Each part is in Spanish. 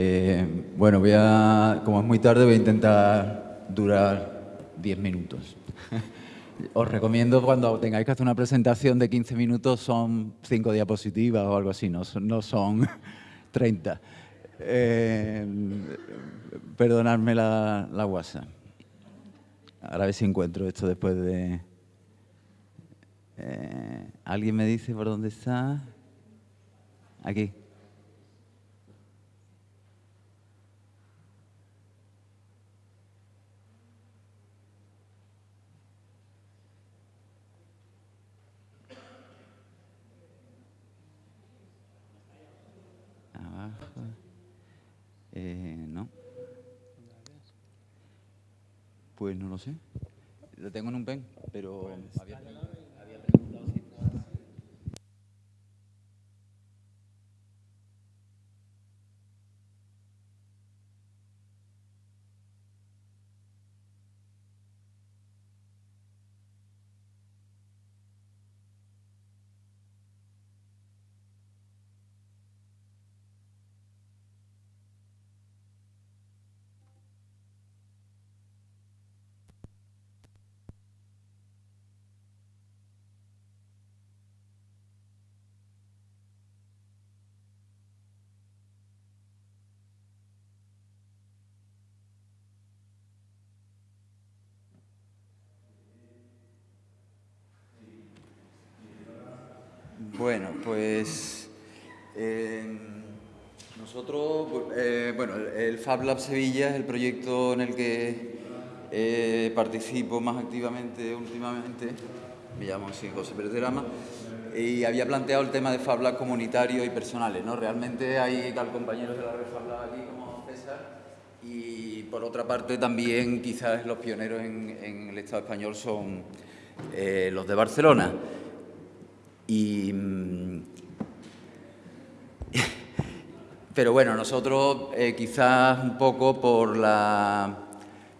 Eh, bueno, voy a, como es muy tarde, voy a intentar durar 10 minutos. Os recomiendo cuando tengáis que hacer una presentación de 15 minutos son 5 diapositivas o algo así, no son, no son 30. Eh, perdonadme la, la WhatsApp. Ahora a ver si encuentro esto después de... Eh, ¿Alguien me dice por dónde está? Aquí. Pues no lo sé. Lo tengo en un pen, pero había Bueno, pues eh, nosotros, eh, bueno, el- Fab Lab Sevilla es el proyecto en el que eh, participo más activamente últimamente. Me llamo así José Pérez de Rama. Y había planteado el tema de Fab Lab comunitarios y personales, ¿no? Realmente hay al compañeros de la red Fab Lab aquí como César y por otra parte también quizás los pioneros en, en el Estado español son eh, los de Barcelona. Y, mm, pero bueno, nosotros eh, quizás un poco por la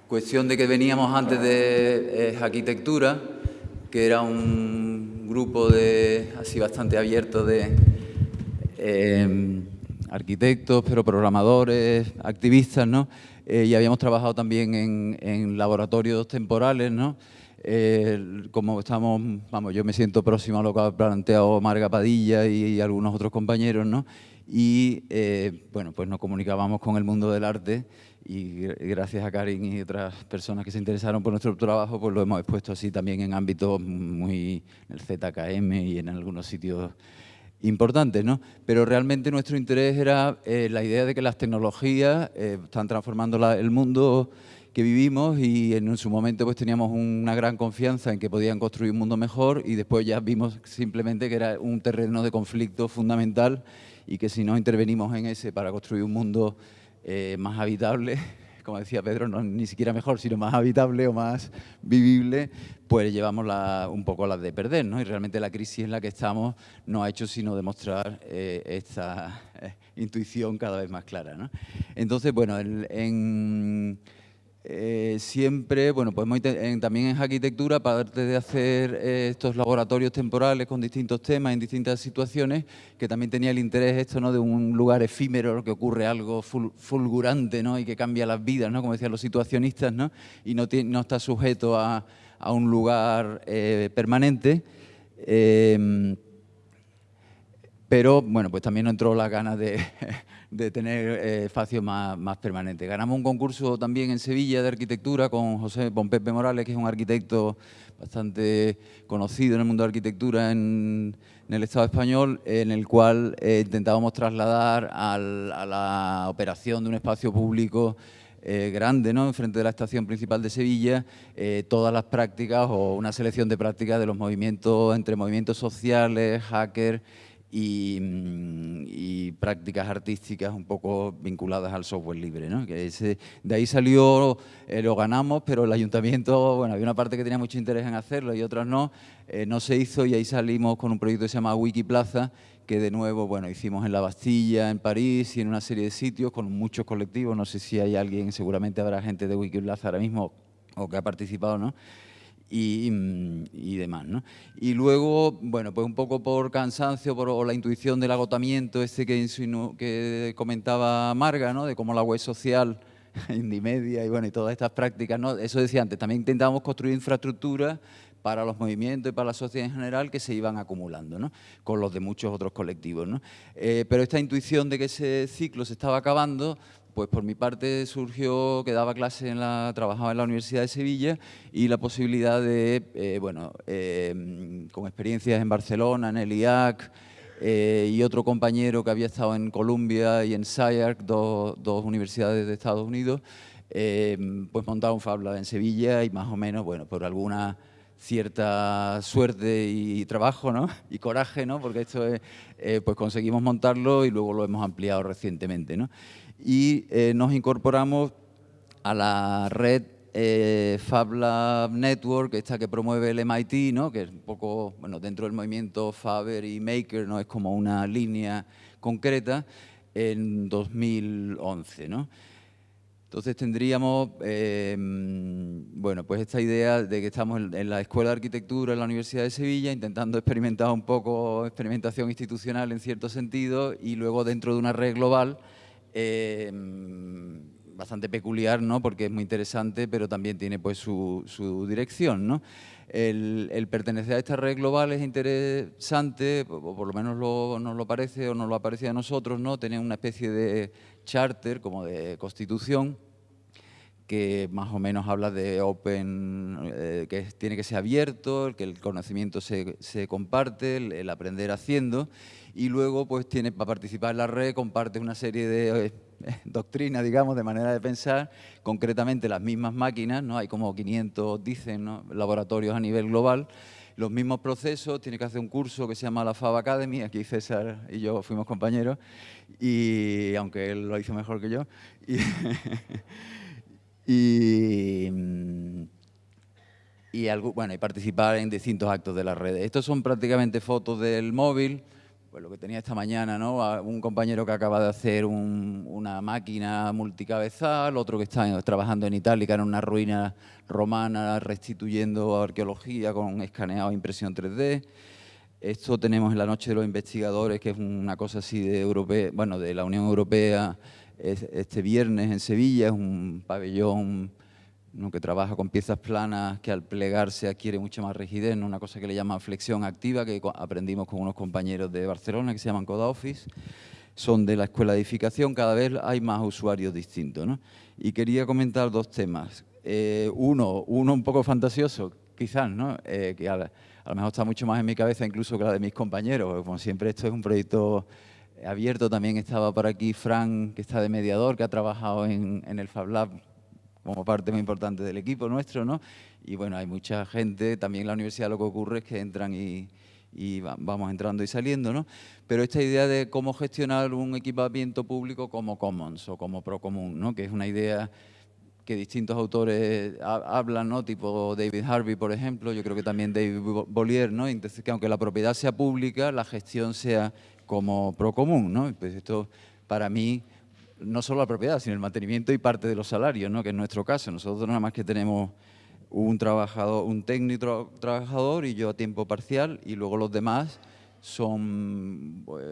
cuestión de que veníamos antes de eh, arquitectura, que era un grupo de así bastante abierto de eh, arquitectos, pero programadores, activistas, ¿no? Eh, y habíamos trabajado también en, en laboratorios temporales, ¿no? Eh, como estamos, vamos, yo me siento próximo a lo que ha planteado Marga Padilla y, algunos otros compañeros, ¿no? Y, eh, bueno, pues nos comunicábamos con el mundo del arte y gr- gracias a Karin y otras personas que se interesaron por nuestro trabajo, pues lo hemos expuesto así también en ámbitos muy, en el ZKM y en algunos sitios importantes, ¿no? Pero realmente nuestro interés era eh, la idea de que las tecnologías eh, están transformando la- el mundo que vivimos y en su momento pues teníamos una gran confianza en que podían construir un mundo mejor y después ya vimos simplemente que era un terreno de conflicto fundamental y que si no intervenimos en ese para construir un mundo eh, más habitable, como decía Pedro, no ni siquiera mejor, sino más habitable o más vivible, pues llevamos un poco las de perder, ¿no? Y realmente la crisis en la que estamos no ha hecho sino demostrar eh, esta eh, intuición cada vez más clara, ¿no? Entonces, bueno, en... Eh, siempre, bueno, inte- en- también en arquitectura, aparte de hacer eh, estos laboratorios temporales con distintos temas en distintas situaciones, que también tenía el interés esto, ¿no? De un lugar efímero, que ocurre algo ful- fulgurante, ¿no? Y que cambia las vidas, ¿no? Como decían los situacionistas, ¿no? Y no, está sujeto a, a un lugar eh, permanente. Eh, pero bueno, pues también entró la ganas de, de tener eh, espacios más, más permanentes. Ganamos un concurso también en Sevilla de arquitectura con José con Pepe Morales, que es un arquitecto bastante conocido en el mundo de arquitectura en, el Estado español, en el cual eh, intentábamos trasladar a la operación de un espacio público eh, grande, ¿no? enfrente de la estación principal de Sevilla, eh, todas las prácticas o una selección de prácticas de los movimientos, entre movimientos sociales, hackers y, mm, y prácticas artísticas un poco vinculadas al software libre. ¿no? Que ese- de ahí salió, eh, lo ganamos, pero el ayuntamiento, bueno, había una parte que tenía mucho interés en hacerlo y otras no, eh, no se hizo y ahí salimos con un proyecto que se llama Wikiplaza, que de nuevo, bueno, hicimos en La Bastilla, en París y en una serie de sitios con muchos colectivos, no sé si hay alguien, seguramente habrá gente de Wikiplaza ahora mismo o que ha participado, ¿no? Y, demás. ¿no? Y luego, bueno, pues un poco por cansancio por, o la intuición del agotamiento este que, que comentaba Marga, ¿no? de cómo la web social, Indimedia y, bueno, y todas estas prácticas, ¿no? eso decía antes, también intentábamos construir infraestructura para los movimientos y para la sociedad en general que se iban acumulando, ¿no? con los de muchos otros colectivos. ¿no? Eh, pero esta intuición de que ese ciclo se estaba acabando, pues por mi parte surgió que daba clase en la, trabajaba en la Universidad de Sevilla y la posibilidad de, eh, bueno, eh, con experiencias en Barcelona, en el IAC eh, y otro compañero que había estado en Columbia y en SciArc, dos, universidades de Estados Unidos, pues montar un Fab Lab en Sevilla y más o menos, bueno, por alguna cierta suerte y trabajo ¿no? y coraje, ¿no? porque esto es, pues conseguimos montarlo y luego lo hemos ampliado recientemente. ¿no? y eh, nos incorporamos a la red eh, FabLab Network, esta que promueve el MIT, ¿no? que es un poco, bueno, dentro del movimiento Faber y Maker, ¿no? es como una línea concreta, en 2011. ¿no? Entonces tendríamos, em, bueno, pues esta idea de que estamos en, la Escuela de Arquitectura en la Universidad de Sevilla, intentando experimentar un poco experimentación institucional en cierto sentido, y luego dentro de una red global, eh, bastante peculiar, ¿no? porque es muy interesante, pero también tiene pues, su, dirección. ¿no? El, pertenecer a esta red global es interesante, o por lo menos nos lo parece o nos lo aparece a nosotros, ¿no? tener una especie de charter, como de constitución, que más o menos habla de open, eh, que tiene que ser abierto, que el conocimiento se, comparte, el, aprender haciendo, y luego pues tiene para participar en la red, comparte una serie de eh, doctrinas, digamos, de manera de pensar, concretamente las mismas máquinas, ¿no? hay como 500, dicen, laboratorios a nivel global, los mismos procesos, tiene que hacer un curso que se llama la FAB Academy, aquí César y yo fuimos compañeros, y aunque él lo hizo mejor que yo, y y, bueno, y participar en distintos actos de las redes. Estos son prácticamente fotos del móvil, pues lo que tenía esta mañana, ¿no? Un compañero que acaba de hacer una máquina multicabezal, otro que está trabajando en Itálica en una ruina romana restituyendo arqueología con escaneado e impresión 3D. Esto tenemos en la Noche de los Investigadores, que es una cosa así de, Europea, bueno, de la Unión Europea, este viernes en Sevilla, es un pabellón que trabaja con piezas planas que al plegarse adquiere mucha más rigidez, una cosa que le llaman flexión activa, que aprendimos con unos compañeros de Barcelona que se llaman Coda Office, son de la Escuela de Edificación, cada vez hay más usuarios distintos. Y quería comentar dos temas. Eh, uno, uno un poco fantasioso, quizás, ¿no? Eh, que a, lo mejor está mucho más en mi cabeza incluso que la de mis compañeros, como siempre esto es un proyecto abierto. También estaba por aquí Fran, que está de mediador, que ha trabajado en, el Fab Lab como parte muy importante del equipo nuestro, ¿no? Y bueno, hay mucha gente, también en la universidad lo que ocurre es que entran y, vamos entrando y saliendo, ¿no? Pero esta idea de cómo gestionar un equipamiento público como Commons o como Procomún, ¿no? Que es una idea que distintos autores hablan, ¿no? tipo David Harvey, por ejemplo, yo creo que también David Bollier, ¿no? Entonces, que aunque la propiedad sea pública, la gestión sea como Procomún, ¿no? Pues esto, para mí, no solo la propiedad, sino el mantenimiento y parte de los salarios, ¿no? Que en nuestro caso, nosotros nada más que tenemos un trabajador, un técnico trabajador y yo a tiempo parcial, y luego los demás son pues,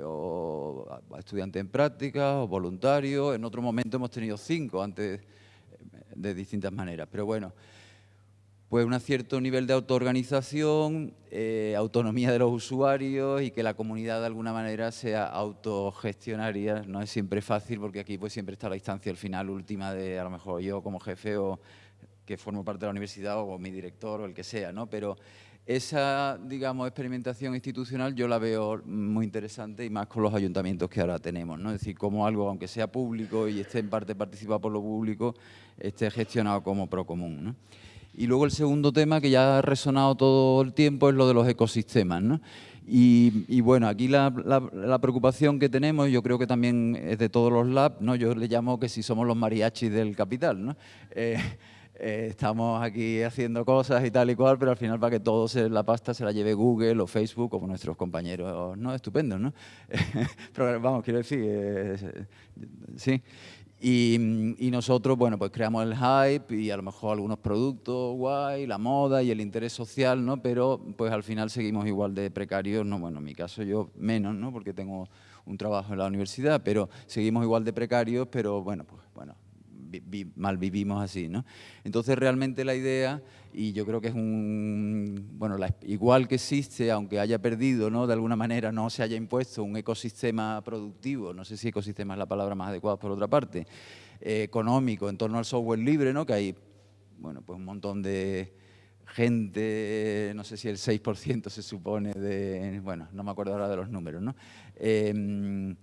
estudiantes en práctica o voluntarios. En otro momento hemos tenido cinco antes de distintas maneras. Pero bueno, pues un cierto nivel de autoorganización, eh, autonomía de los usuarios y que la comunidad de alguna manera sea autogestionaria. No es siempre fácil porque aquí pues siempre está la instancia al final última de a lo mejor yo como jefe o que formo parte de la universidad o mi director o el que sea, ¿no? Pero esa, digamos, experimentación institucional yo la veo muy interesante y más con los ayuntamientos que ahora tenemos, ¿no? Es decir, como algo, aunque sea público y esté en parte participado por lo público, esté gestionado como procomún, ¿no? Y luego el segundo tema que ya ha resonado todo el tiempo es lo de los ecosistemas, ¿no? Y, bueno, aquí la, preocupación que tenemos, yo creo que también es de todos los labs, ¿no? Yo le llamo que si somos los mariachis del capital, ¿no? Eh, eh, estamos aquí haciendo cosas y tal y cual, pero al final para que todo se, la pasta se la lleve Google o Facebook como nuestros compañeros, ¿no? Estupendos, ¿no? pero vamos, quiero decir, sí. Y, nosotros, bueno, pues creamos el hype y a lo mejor algunos productos guay, la moda y el interés social, ¿no? Pero pues al final seguimos igual de precarios, no, bueno, en mi caso yo menos, ¿no? Porque tengo un trabajo en la universidad, pero seguimos igual de precarios, pero bueno, pues bueno, mal vivimos así, ¿no? Entonces realmente la idea, y yo creo que es un, bueno, igual que existe, aunque haya perdido, ¿no? De alguna manera no se haya impuesto un ecosistema productivo, no sé si ecosistema es la palabra más adecuada por otra parte, eh, económico en torno al software libre, ¿no? Que hay, bueno, pues un montón de gente, no sé si el 6% se supone de, bueno, no me acuerdo ahora de los números, ¿no? Em,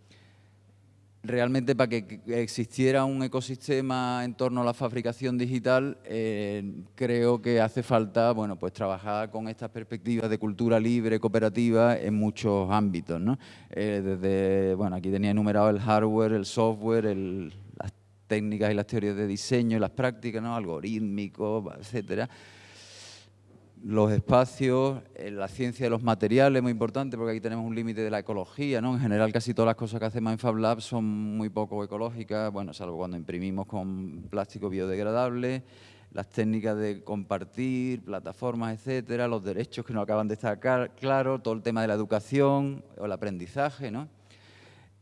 realmente para que existiera un ecosistema en torno a la fabricación digital, eh, creo que hace falta bueno, pues trabajar con estas perspectivas de cultura libre, cooperativa, en muchos ámbitos. ¿no? Eh, desde, bueno, aquí tenía enumerado el hardware, el software, las técnicas y las teorías de diseño y las prácticas, ¿no? algorítmicos, etcétera los espacios, eh, la ciencia de los materiales, muy importante, porque aquí tenemos un límite de la ecología, ¿no? En general, casi todas las cosas que hacemos en Fab Lab son muy poco ecológicas, bueno, salvo cuando imprimimos con plástico biodegradable, las técnicas de compartir, plataformas, etcétera, los derechos que no acaban de estar claros, todo el tema de la educación o el aprendizaje, ¿no?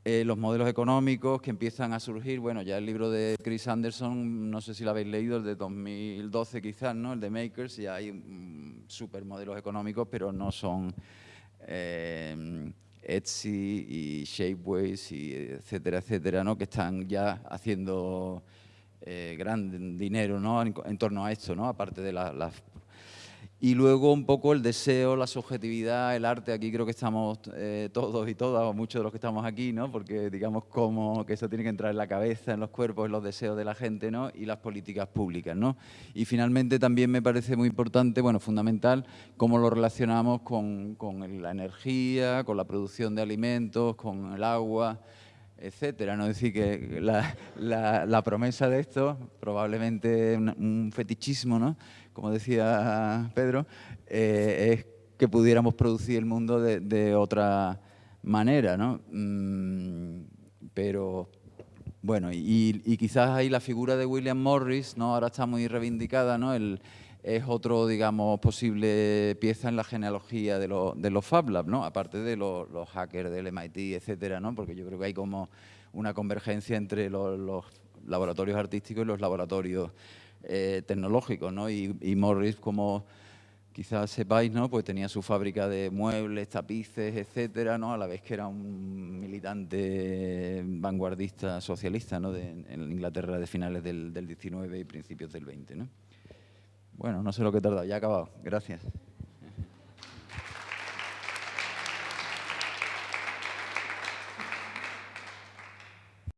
Eh, los modelos económicos que empiezan a surgir, bueno, ya el libro de Chris Anderson, no sé si lo habéis leído, el de 2012 quizás, ¿no? El de Makers, ya hay mm, super modelos económicos, pero no son eh, Etsy y Shapeways y etcétera, etcétera, ¿no? Que están ya haciendo eh, gran dinero, ¿no? En, torno a esto, ¿no? Aparte de las y luego un poco el deseo, la subjetividad, el arte, aquí creo que estamos eh, todos y todas, o muchos de los que estamos aquí, ¿no? porque digamos como que eso tiene que entrar en la cabeza, en los cuerpos, en los deseos de la gente, ¿no? y las políticas públicas. ¿no? Y finalmente también me parece muy importante, bueno, fundamental, cómo lo relacionamos con, con la energía, con la producción de alimentos, con el agua, etcétera. ¿no? Es decir, que la, la, promesa de esto, probablemente un, fetichismo, ¿no? Como decía Pedro, eh, es que pudiéramos producir el mundo de, otra manera. ¿no? Mm, pero, bueno, y, quizás ahí la figura de William Morris, ¿no? ahora está muy reivindicada, ¿no? Es otro, digamos, posible pieza en la genealogía de, los Fab Labs, ¿no? Aparte de los, hackers del MIT, etcétera, ¿no? Porque yo creo que hay como una convergencia entre los, laboratorios artísticos y los laboratorios eh, tecnológicos, ¿no? Y, Morris, como quizás sepáis, ¿no? Pues tenía su fábrica de muebles, tapices, etcétera, ¿no? A la vez que era un militante vanguardista socialista, ¿no? en Inglaterra de finales del, del 19 y principios del 20, ¿no? Bueno, no sé lo que he tardado, ya he acabado. Gracias.